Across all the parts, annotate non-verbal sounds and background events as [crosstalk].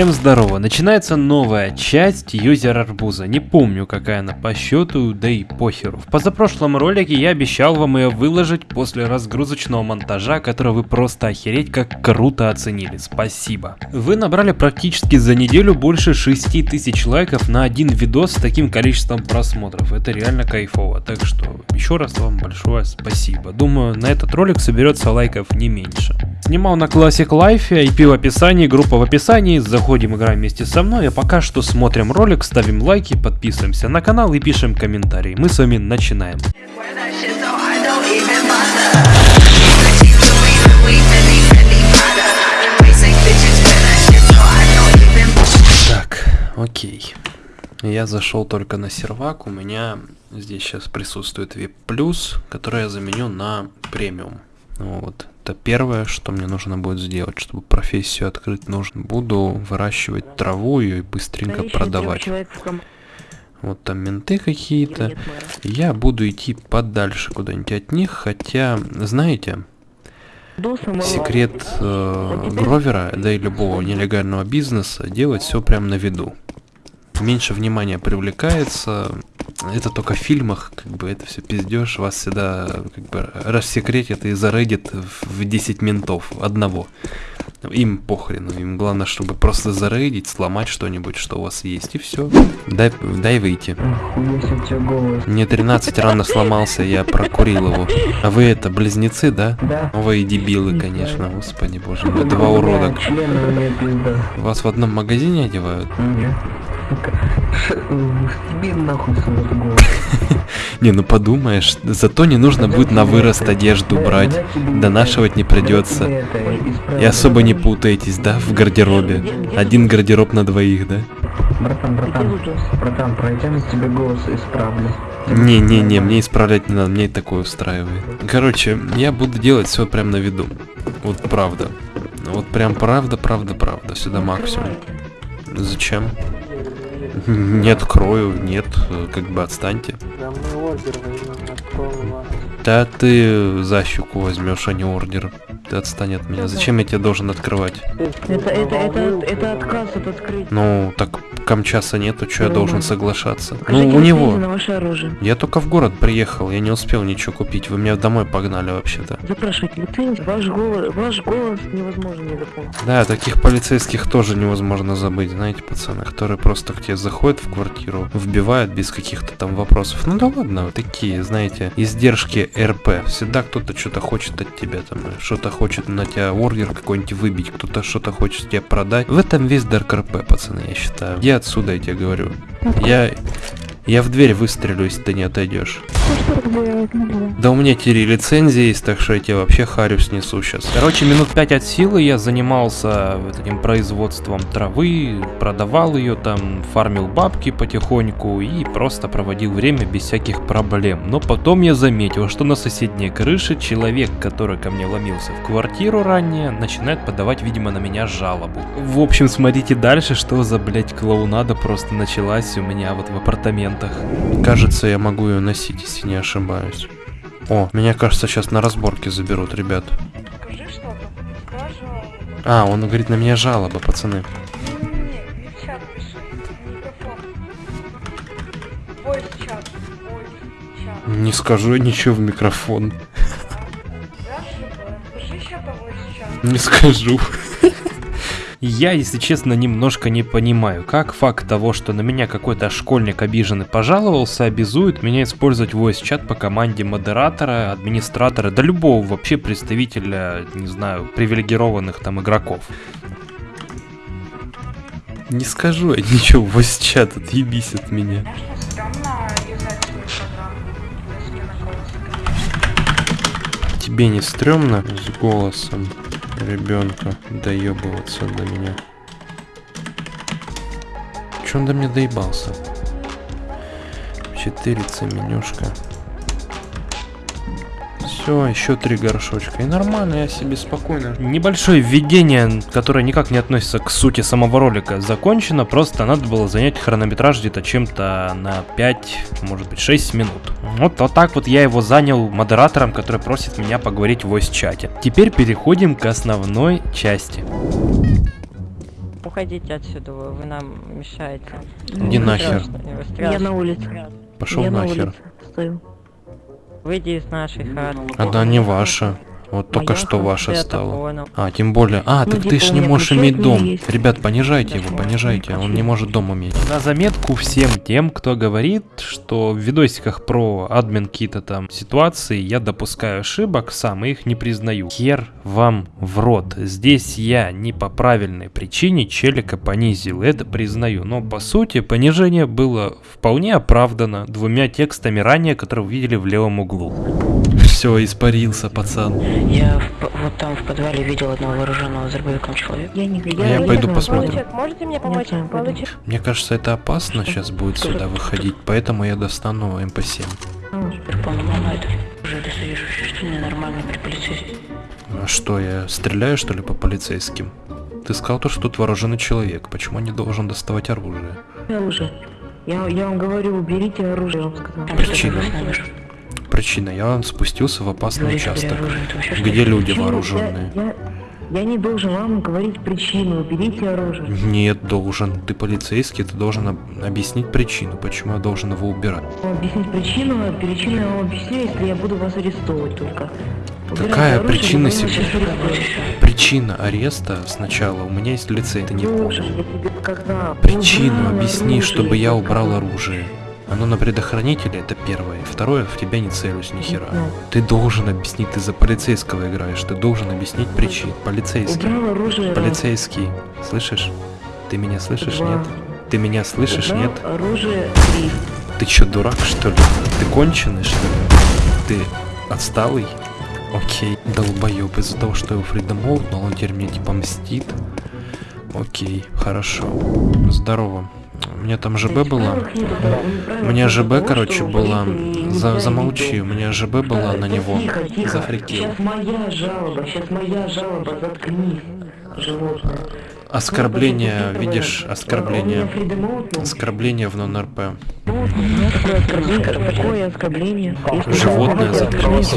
Всем здорово, начинается новая часть юзер арбуза. Не помню какая она по счету, да и похеру. В позапрошлом ролике я обещал вам ее выложить после разгрузочного монтажа, который вы просто охереть как круто оценили. Спасибо. Вы набрали практически за неделю больше 6000 лайков на один видос с таким количеством просмотров. Это реально кайфово. Так что еще раз вам большое спасибо. Думаю, на этот ролик соберется лайков не меньше. Снимал на Classic Life, IP в описании, группа в описании, заходим, играем вместе со мной, а пока что смотрим ролик, ставим лайки, подписываемся на канал и пишем комментарии. Мы с вами начинаем. Так, окей. Я зашел только на сервак, у меня здесь сейчас присутствует VIP+, который я заменю на премиум. Вот, это первое, что мне нужно будет сделать, чтобы профессию открыть нужно. Буду выращивать траву и быстренько продавать. Вот там менты какие-то. Я буду идти подальше куда-нибудь от них, хотя, знаете, секрет э, Гровера, да и любого нелегального бизнеса, делать все прям на виду. Меньше внимания привлекается, это только в фильмах, как бы это все пиздешь, вас всегда как бы рассекретят и зарейдят в 10 ментов одного. Им похрену, им главное, чтобы просто зарейдить, сломать что-нибудь, что у вас есть, и все. Дай, дай выйти. Мне 13 рано сломался, я прокурил его. А вы это, близнецы, да? Да. Вы дебилы, конечно, господи боже мой, два урода. Вас в одном магазине одевают? Нет. Тебе нахуй. [laughs] Не, ну подумаешь, зато не нужно будет на вырост одежду брать, донашивать не придется. И особо не путаетесь, да, в гардеробе? Один гардероб на двоих, да? Братан, братан, братан, пройдем из тебя голос исправлю. Не-не-не, мне исправлять не надо, мне и такое устраивает. Короче, я буду делать все прям на виду. Вот правда. Вот прям правда, правда, правда. Сюда максимум. Зачем? Не открою, нет, э, как бы отстаньте. Да мы ордер возьмем. Да ты за щеку возьмешь, а не ордер. Ты отстань от меня. Зачем я тебе должен открывать? Это, это, это, это отказ от открытия. Ну, так камчаса нету, что я должен ну. соглашаться? Покажите Ну, у него. на ваше оружие. Я только в город приехал, я не успел ничего купить. Вы меня домой погнали вообще-то. Запрашивайте лицензию. Ваш голос, ваш голос невозможно не запомнить. Да, таких полицейских тоже невозможно забыть, знаете, пацаны, которые просто к тебе заходят в квартиру, вбивают без каких-то там вопросов. Ну да ладно, такие, знаете, издержки РП. Всегда кто-то что-то хочет от тебя, там, что-то хочет на тебя ордер какой-нибудь выбить, кто-то что-то хочет тебе продать. В этом весь Дарк РП, пацаны, я считаю. Я отсюда, я тебе говорю. Я... Я в дверь выстрелю, если ты не отойдешь. Да у меня теперь лицензия есть, так что я тебе вообще харю снесу сейчас. Короче, минут 5 от силы я занимался этим производством травы, продавал ее там, фармил бабки потихоньку и просто проводил время без всяких проблем. Но потом я заметил, что на соседней крыше человек, который ко мне ломился в квартиру ранее, начинает подавать, видимо, на меня жалобу. В общем, смотрите дальше, что за, блять, клоунада просто началась у меня вот в апартаментах. Кажется, я могу ее носить, если не ошибаюсь. О, меня, кажется, сейчас на разборке заберут, ребят. А, он говорит, на меня жалоба, пацаны. Не скажу ничего в микрофон. Чат. Не скажу. Я, если честно, немножко не понимаю, как факт того, что на меня какой-то школьник обиженный пожаловался, обязует меня использовать voice чат по команде модератора, администратора, да любого вообще представителя, не знаю, привилегированных там игроков. Не скажу я ничего voice чат, отъебись от меня. Тебе не стрёмно с голосом ребенка доебываться до меня? Че он до меня доебался? 4 менюшка. Все, еще три горшочка. И нормально, я себе спокойно. Небольшое введение, которое никак не относится к сути самого ролика, закончено. Просто надо было занять хронометраж где-то чем-то на 5, может быть 6 минут. Вот, вот так вот я его занял модератором, который просит меня поговорить в voice чате. Теперь переходим к основной части. уходите отсюда, вы, вы нам мешаете. Иди нахер. Страшно, Я на улице. Пошел я на нахер. улице стою. Выйди из нашей хаты. Она не ваша. Вот только что ваша стала. понял. А, тем более. А, Ну, так ты ж не можешь иметь дом. есть. Ребят, понижайте его, понижайте. Он не может дом иметь. На заметку всем тем, кто говорит, что в видосиках про админ какие-то там ситуации я допускаю ошибок сам и их не признаю. Хер вам в рот. Здесь я не по правильной причине челика понизил, это признаю. Но по сути понижение было вполне оправдано двумя текстами ранее, которые вы видели в левом углу. Все, испарился, пацан. Я в вот там в подвале видел одного вооруженного дробовиком человека. Я не А я пойду посмотрю. Получик, можете мне помочь? пойду. Получик. Мне кажется, это опасно сейчас будет сюда выходить, поэтому я достану МП7. Теперь понял, мама, это уже достаешь ощущение нормально при полицейском. А что, я стреляю, что ли, по полицейским? Ты сказал то, что тут вооруженный человек. Почему я не должен доставать оружие? Оружие. Я, я вам говорю, уберите оружие, я вам сказал. Причина. Причина, я спустился в опасный участок, вообще где люди вооруженные. Я, я, я не должен вам говорить причину, уберите оружие. Нет, должен. Ты полицейский, ты должен об- объяснить причину, почему я должен его убирать. Объяснить причину, причину я вам объясню, если я буду вас арестовывать только. Какая оружие, причина либо я вас себе? сейчас арестую. Причина ареста сначала, у меня есть лицей, ты не понял. Причину объясни, чтобы я убрал оружие. Оно на предохранителе, это первое. Второе, в тебя не целюсь ни хера. Ты должен объяснить, ты за полицейского играешь, ты должен объяснить причину. Полицейский. Убрал оружие. Полицейский. Слышишь? Ты меня слышишь, Два. нет? Ты меня слышишь, Убрал нет? оружие три. Ты чё, дурак, что ли? Ты конченый, что ли? Ты отсталый? Окей. Долбоёб из-за того, что его Фридом молотнул, он теперь мне типа мстит. Окей, хорошо. Здорово. Меня там ЖБ была. У меня ЖБ, короче, была. За, замолчи, у меня ЖБ была на него. Тихо. Зафрикил. Сейчас моя жалоба, сейчас моя жалоба, заткнись, животное. Оскорбление, видишь, оскорбление. Оскорбление в нон-РП. Какое оскорбление? Животное заткнись.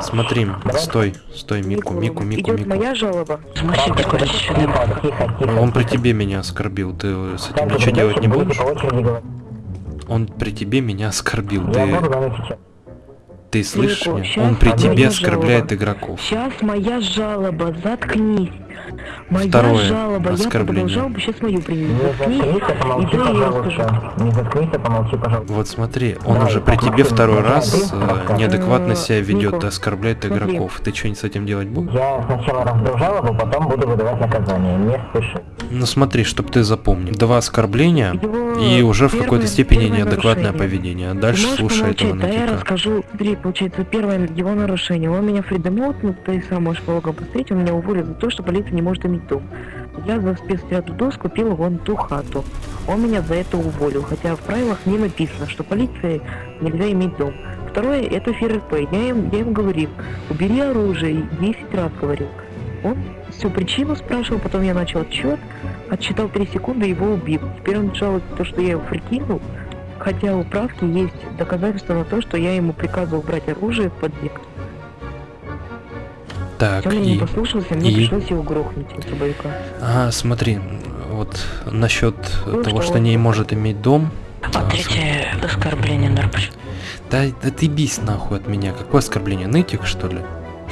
Смотри, стой, стой, Мику, Мику, Мику, Мику. моя жалоба. Он при тебе меня оскорбил, ты с этим ничего делать не будешь? Он при тебе меня оскорбил, ты... Ты слышишь меня? Он при тебе оскорбляет игроков. Сейчас моя жалоба, заткнись. Моя Второе жалоба, я оскорбление. подал жалобу, сейчас мою приму. Заткнись, и дай я расскажу. Не заткнись, а помолчи, пожалуйста. Вот смотри, он Да, уже при тебе второй раз э, неадекватно себя ведет Мику, оскорбляет смотри. игроков. Ты что-нибудь с этим делать будешь? Я сначала раздал жалобу, потом буду выдавать наказание. Не спеши. Ну смотри, чтоб ты запомнил. Два оскорбления Его и уже в первое- какой-то степени неадекватное нарушение. поведение. А дальше слушай этого? Да, я расскажу. Смотри, получается, первое его нарушение. Он меня фридомотнул, ты сам можешь по посмотреть, он меня уволил за то, что полиция не может иметь дом. Я за спецотряд ДОС купил вон ту хату. Он меня за это уволил, хотя в правилах не написано, что полиции нельзя иметь дом. Второе, это ФРП. Я им, я им говорил, убери оружие, 10 раз говорил. Он всю причину спрашивал, потом я начал отчет, отсчитал 3 секунды, его убил. Теперь он жалуется то, что я его прикинул, хотя у правки есть доказательства на то, что я ему приказывал брать оружие в подъезд. Так, Он меня не и... послушался, мне и- пришлось его грохнуть, трубовика. Ага, смотри, вот насчет Ну, того, что что не может иметь дом. А а, третье оскорбление наркотиков. Да, да ты бись нахуй от меня. Какое оскорбление? Нытик, что ли?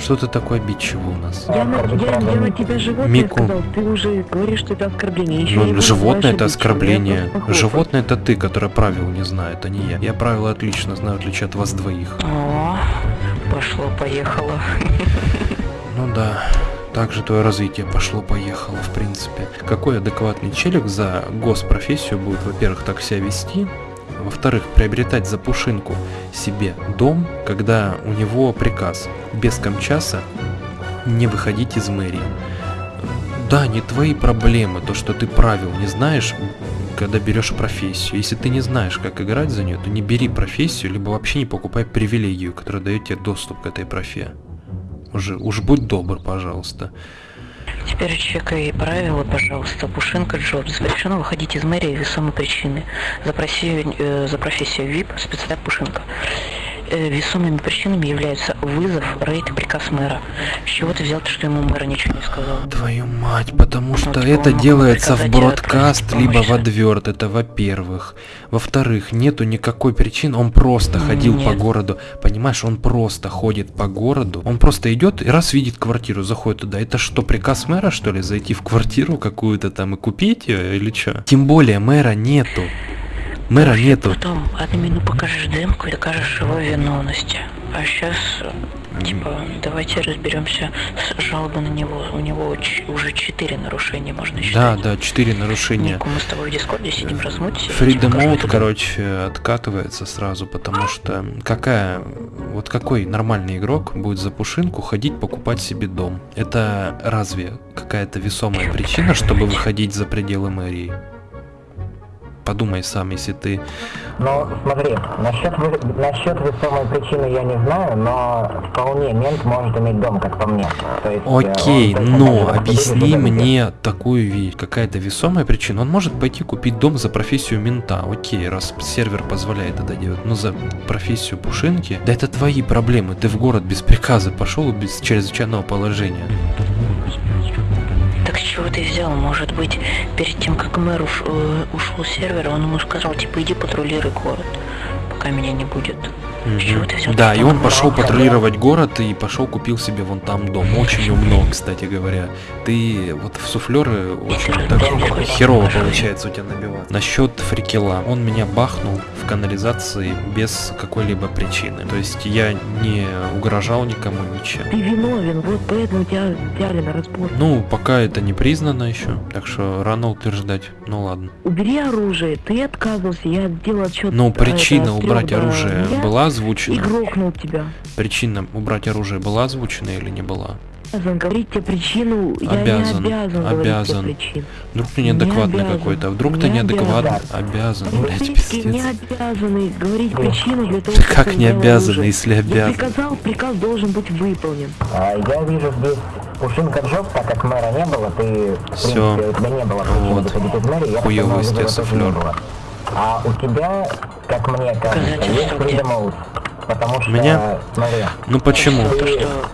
Что ты такой обидчивый у нас? Я на, я, я на тебя животное Мику. сказал, ты уже говоришь, что это оскорбление. Еще Ну, животное это оскорбление. Животное. Животное это ты, которое правил не знает, а не я. Я правила отлично знаю, в отличие от вас двоих. О, пошло-поехало. [laughs] Ну да. Также твое развитие пошло-поехало, в принципе. Какой адекватный челик за госпрофессию будет, во-первых, так себя вести, во-вторых, приобретать за пушинку себе дом, когда у него приказ без камчаса не выходить из мэрии. Да, не твои проблемы, то, что ты правил не знаешь, когда берешь профессию. Если ты не знаешь, как играть за нее, то не бери профессию, либо вообще не покупай привилегию, которая дает тебе доступ к этой профе. Уже, уж будь добр, пожалуйста. Теперь чекай правила, пожалуйста. Пушинка Джоб. Запрещено выходить из мэрии весомой причины. За, профессию, э, за профессию ВИП спецотряд Пушинка. Э, весомыми причинами являются вызов, рейд и приказ мэра. С чего ты взял, что ему мэр ничего не сказал? Твою мать, потому что Вот это делается в бродкаст, либо в адверт, это во-первых. Во-вторых, нету никакой причины, он просто ходил по Нет. городу, понимаешь, он просто ходит по городу, он просто идет и раз видит квартиру, заходит туда. Это что, приказ мэра, что ли, зайти в квартиру какую-то там и купить ее или что? Тем более мэра нету. Мэра нету. Потом админу покажешь демку и докажешь его виновности. А сейчас, типа, давайте разберемся с жалобой на него. У него уже четыре нарушения, можно Да, считать. да, четыре нарушения. Мы с тобой в дискорде сидим, размутись. Freedom Mode, короче, откатывается сразу, потому что какая, вот какой нормальный игрок будет за пушинку ходить покупать себе дом? Это разве какая-то весомая причина, чтобы выходить за пределы мэрии? Подумай сам, если ты... Ну, смотри, насчет, вы- насчет весомой причины я не знаю, но вполне мент может иметь дом, как по мне. То есть, э, он Окей, точно но объясни мне такую вещь, какая-то весомая причина. Он может пойти купить дом за профессию мента, окей, раз сервер позволяет это делать, но за профессию пушинки, да это твои проблемы, ты в город без приказа пошел без чрезвычайного положения. Ты взял? Может быть, перед тем, как мэр уш- э, ушел с сервера, он ему сказал, типа, иди патрулируй город, пока меня не будет. Взял? Да, и он пошел ушел? патрулировать город и пошел купил себе вон там дом. Очень умно, кстати говоря. Ты вот в суфлеры очень так херово получается у тебя набивать. Насчет фрикела. Он меня бахнул в канализации без какой-либо причины. То есть я не угрожал никому ничем. Ты виновен, вот поэтому тебя взяли на разбор. Ну, пока это не признано еще, так что рано утверждать. Ну ладно. Убери оружие, ты отказывался, я сделал отчет. Ну, э, причина это, убрать оружие нуля была И озвучена? грохнул тебя. Причина убрать оружие была озвучена или не была? Обязан говорить тебе причину, Обязан, я не обязан говорить тебе обязан. причину. Вдруг ты Не неадекватный обязан. какой-то, вдруг ты Не неадекватный? Обязан, блядь, Полицейские не пиздец. обязаны говорить причину для того, как ты не обязаны, если Я обязан? приказал, приказ должен быть выполнен. А, Я вижу здесь Пушинка Джоб, так как мэра не было, ты, в Всё. принципе, у тебя не было причины Вот. выходить из мэрии, я так Хуёвый не было. А у тебя, как мне кажется, есть? Freedom потому что, Меня? смотри, Ну почему?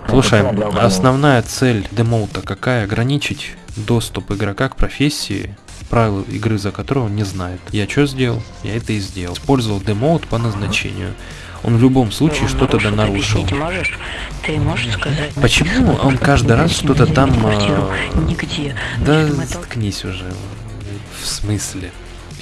Слушай, основная цель демоута какая? Ограничить доступ игрока к профессии, правила игры за которую он не знает. Я что сделал? Я это и сделал. Использовал демоут по назначению. Он в любом случае Ну, что-то да нарушил, можешь? Ты можешь сказать? Почему он каждый раз что-то там... А, Нигде. Да заткнись уже. В смысле?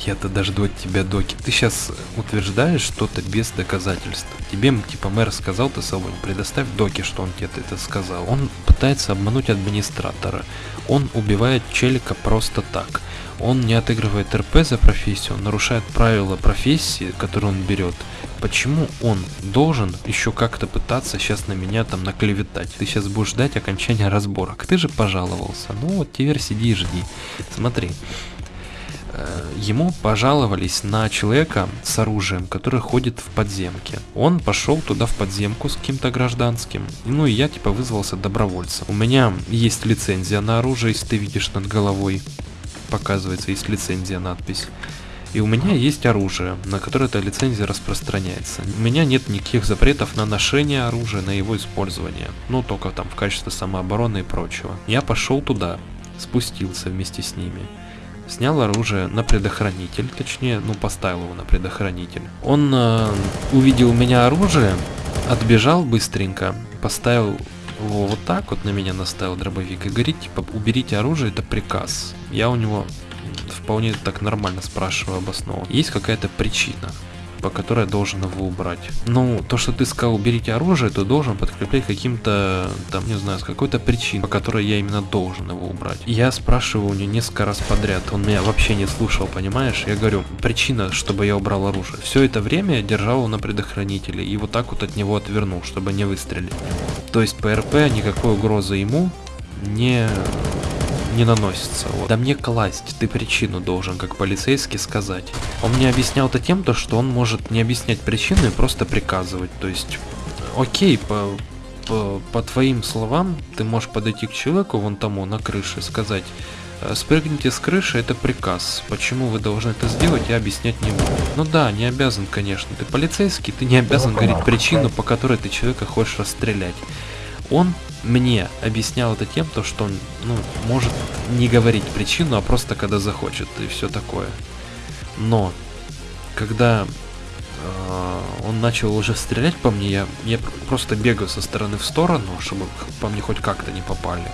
Я-то дожду от тебя доки. Ты сейчас утверждаешь что-то без доказательств. Тебе типа мэр сказал, ты свободен. Предоставь доки, что он тебе это сказал. Он пытается обмануть администратора. Он убивает челика просто так. Он не отыгрывает РП за профессию, он нарушает правила профессии, которую он берет. Почему он должен еще как-то пытаться сейчас на меня там наклеветать? Ты сейчас будешь ждать окончания разборок. Ты же пожаловался. Ну вот теперь сиди и жди. Смотри. Э, Ему пожаловались на человека с оружием, который ходит в подземке. Он пошел туда в подземку с каким-то гражданским. Ну и я типа вызвался добровольцем. У меня есть лицензия на оружие, если ты видишь над головой. Показывается, есть лицензия, надпись. И у меня есть оружие, на которое эта лицензия распространяется. У меня нет никаких запретов на ношение оружия, на его использование. Ну, только там в качестве самообороны и прочего. Я пошел туда, спустился вместе с ними. Снял оружие на предохранитель, точнее, ну, поставил его на предохранитель. Он э, увидел у меня оружие, отбежал быстренько, поставил его вот так вот на меня наставил дробовик и говорит, типа, уберите оружие, это приказ. Я у него вполне так нормально спрашиваю обоснованно. Есть какая-то причина, по которой я должен его убрать. Ну, то, что ты сказал, уберите оружие, то должен подкреплять каким-то, там, не знаю, с какой-то причиной, по которой я именно должен его убрать. Я спрашиваю у него несколько раз подряд, он меня вообще не слушал, понимаешь? Я говорю, причина, чтобы я убрал оружие. Все это время я держал его на предохранителе и вот так вот от него отвернул, чтобы не выстрелить. То есть по РП никакой угрозы ему не не наносится. Вот. Да мне класть, ты причину должен, как полицейский, сказать. Он мне объяснял это тем, то, что он может не объяснять причину и просто приказывать. То есть, окей, по, по, по твоим словам, ты можешь подойти к человеку вон тому на крыше и сказать, Э, Спрыгните с крыши, это приказ. Почему вы должны это сделать, я объяснять не буду. Ну да, не обязан, конечно. Ты полицейский, ты не обязан говорить причину, по которой ты человека хочешь расстрелять. Он мне объяснял это тем, то, что он, ну, может не говорить причину, а просто когда захочет и все такое. Но, когда э, он начал уже стрелять по мне, я, я пр- просто бегаю со стороны в сторону, чтобы по мне хоть как-то не попали.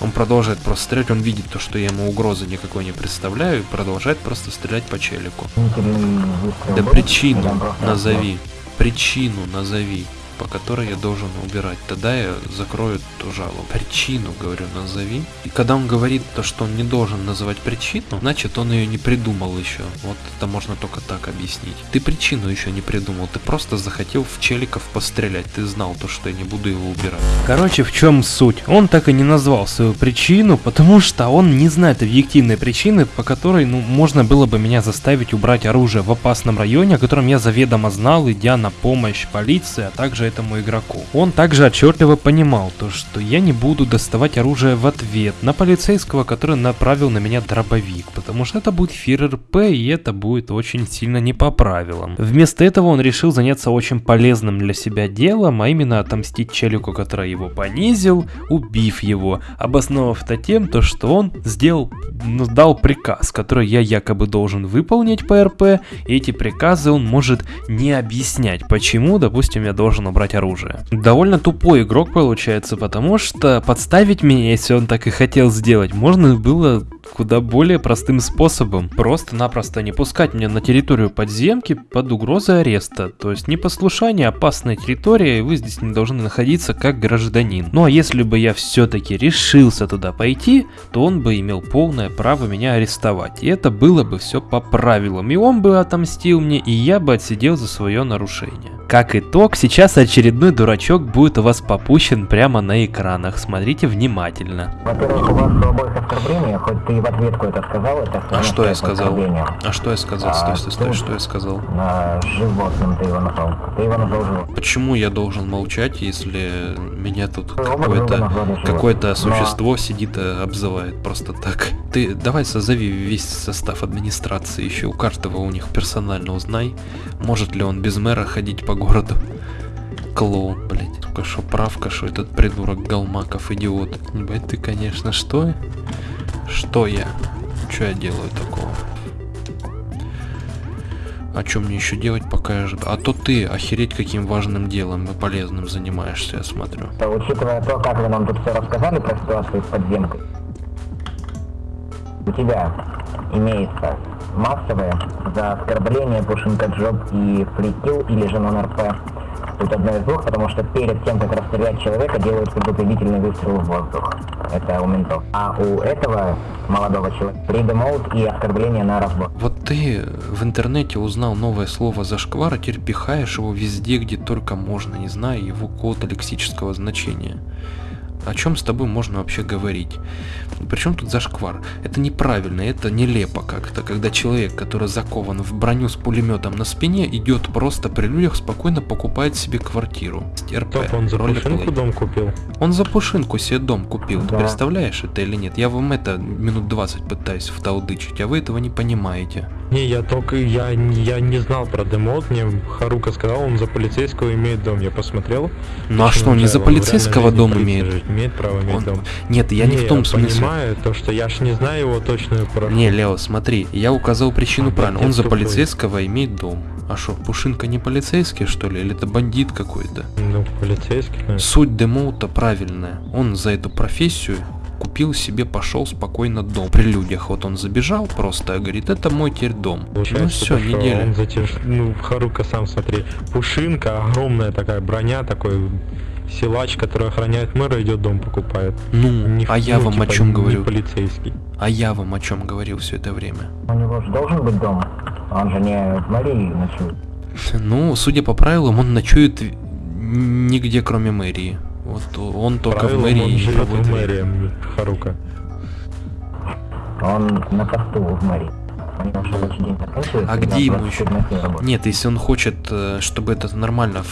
Он продолжает просто стрелять, он видит то, что я ему угрозы никакой не представляю, и продолжает просто стрелять по челику. Выстрел Да причину назови. Причину назови, по которой я должен убирать. Тогда я закрою эту жалобу. Причину, говорю, назови. И когда он говорит то, что он не должен называть причину, значит он ее не придумал еще. Вот это можно только так объяснить. Ты причину еще не придумал, ты просто захотел в челиков пострелять. Ты знал то, что я не буду его убирать. Короче, в чем суть? Он так и не назвал свою причину, потому что он не знает объективной причины, по которой, ну, можно было бы меня заставить убрать оружие в опасном районе, о котором я заведомо знал, идя на помощь полиции, а также этому игроку. Он также отчетливо понимал то, что я не буду доставать оружие в ответ на полицейского, который направил на меня дробовик, потому что это будет фир РП, и это будет очень сильно не по правилам. Вместо этого он решил заняться очень полезным для себя делом, а именно отомстить челику, который его понизил, убив его, обосновав это тем, то, что он сделал, ну, дал приказ, который я якобы должен выполнить по РП, и эти приказы он может не объяснять, почему, допустим, я должен убрать оружие. Довольно тупой игрок получается, потому что подставить меня, если он так и хотел сделать, можно было куда более простым способом. Просто-напросто не пускать меня на территорию подземки под угрозой ареста. То есть непослушание, опасная территория, и вы здесь не должны находиться как гражданин. Ну а если бы я все-таки решился туда пойти, то он бы имел полное право меня арестовать. И это было бы все по правилам. И он бы отомстил мне, и я бы отсидел за свое нарушение. Как итог, сейчас очередной дурачок будет у вас попущен прямо на экранах. Смотрите внимательно. Во-первых, у вас обоих оскорбления, хоть ты и в ответку это сказал, это А равно что я сказал? А что я сказал? Стой, стой, стой, А, что я сказал? А, животным ты его назвал. Ты его назвал животным. Почему я должен молчать, если меня тут какое-то Но- существо сидит и обзывает просто так? Ты давай созови весь состав администрации, еще у каждого у них персонально узнай, может ли он без мэра ходить по городу. Клоун, блять. Только что правка, что этот придурок Галмаков идиот. Ебать ты, конечно, что? Что я? Что я делаю такого? А что мне еще делать, пока я жду? А то ты охереть каким важным делом и полезным занимаешься, я смотрю. То, учитывая то, как вы нам тут все рассказали про ситуацию с подземкой, у тебя имеется массовое за оскорбление, пушинка джоб и фрикил или же нон-РП. Тут одно из двух, потому что перед тем, как расстрелять человека, делают предупредительный выстрел в воздух. Это у ментов. А у этого молодого человека mode и оскорбление на разбор. Вот ты в интернете узнал новое слово зашквар, а теперь пихаешь его везде, где только можно, не зная его какого-то лексического значения. О чем с тобой можно вообще говорить? Причем тут зашквар? Это неправильно, это нелепо как-то, когда человек, который закован в броню с пулеметом на спине, идет просто при людях, спокойно покупает себе квартиру. РП, Топ, он за пушинку дом купил. Он за пушинку себе дом купил. Ты Да. представляешь это или нет? Я вам это минут 20 пытаюсь вталдычить, а вы этого не понимаете. Не, я только, я, я не знал про демод, мне Харука сказал, он за полицейского имеет дом, я посмотрел. Ну а что, он не за полицейского дом имеет? Имеет право иметь Он- дом. Нет, я не, в том смысле. понимаю, то, что я ж не знаю его точную про... Не, Лео, смотри, я указал причину Опять правильно. Он за тупой. полицейского имеет дом. А что, Пушинка не полицейский, что ли? Или это бандит какой-то? Ну, полицейский, наверное. Суть демоута правильная. Он за эту профессию купил себе, пошел спокойно дом. При людях вот он забежал просто, и говорит, это мой теперь дом. ну Получается, все, то, что неделя. Он ну, Харука сам смотри, пушинка, огромная такая броня, такой силач, который охраняет мэра, идет дом покупает. Ну, Не- а я ну, вам о типа, чем не говорю? полицейский. А я вам о чем говорил все это время? У него же должен быть дом. Он же не в мэрии ночует. [laughs] Ну, судя по правилам, он ночует нигде, кроме мэрии. Вот он только Правилом в мэрии он и живет в мэрии, Харука. Он на посту в мэрии. А где ему 24 еще? Нет, если он хочет, э, чтобы это нормально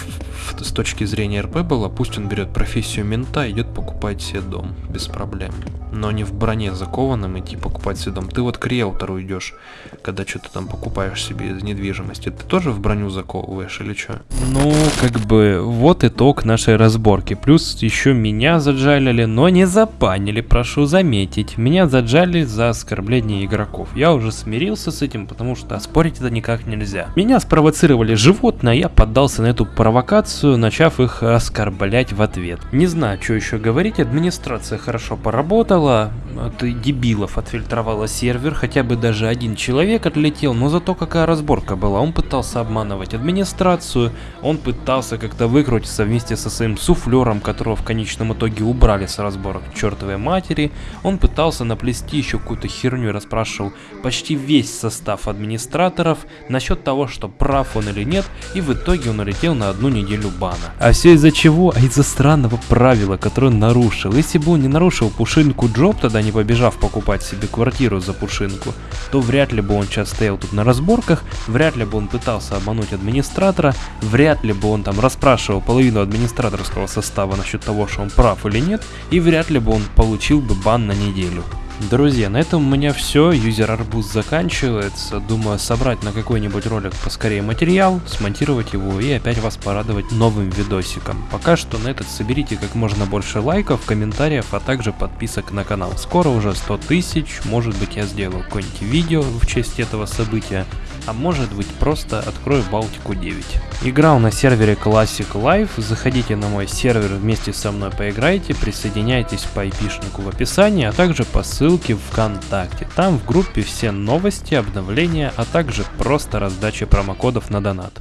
с точки зрения РП было, пусть он берет профессию мента, идет покупать себе дом без проблем. Но не в броне закованным идти покупать себе дом. Ты вот к риэлтору идешь, когда что-то там покупаешь себе из недвижимости. Ты тоже в броню заковываешь или что? Ну, как бы, вот итог нашей разборки. Плюс еще меня заджалили, но не запанили, прошу заметить. Меня заджали за оскорбление игроков. Я уже смирился с этим, потому что оспорить это никак нельзя. Меня спровоцировали животные, а я поддался на эту провокацию, начав их оскорблять в ответ. Не знаю, что еще говорить, администрация хорошо поработала, правило, от дебилов отфильтровала сервер, хотя бы даже один человек отлетел, но зато какая разборка была. Он пытался обманывать администрацию, он пытался как-то выкрутиться вместе со своим суфлером, которого в конечном итоге убрали с разборок чертовой матери. Он пытался наплести еще какую-то херню и расспрашивал почти весь состав администраторов насчет того, что прав он или нет, и в итоге он улетел на одну неделю бана. А все из-за чего? А из-за странного правила, которое он нарушил. Если бы он не нарушил пушинку Джоб, тогда не побежав покупать себе квартиру за пушинку, то вряд ли бы он сейчас стоял тут на разборках, вряд ли бы он пытался обмануть администратора, вряд ли бы он там расспрашивал половину администраторского состава насчет того, что он прав или нет, и вряд ли бы он получил бы бан на неделю. Друзья, на этом у меня все, юзер арбуз заканчивается, думаю собрать на какой-нибудь ролик поскорее материал, смонтировать его и опять вас порадовать новым видосиком. Пока что на этот соберите как можно больше лайков, комментариев, а также подписок на канал. Скоро уже 100 тысяч, может быть я сделаю какое-нибудь видео в честь этого события, а может быть просто открою Балтику 9. Играл на сервере Classic Life, заходите на мой сервер вместе со мной поиграйте, присоединяйтесь по IP-шнику в описании, а также по ссылке в ВКонтакте. Там в группе все новости, обновления, а также просто раздача промокодов на донат.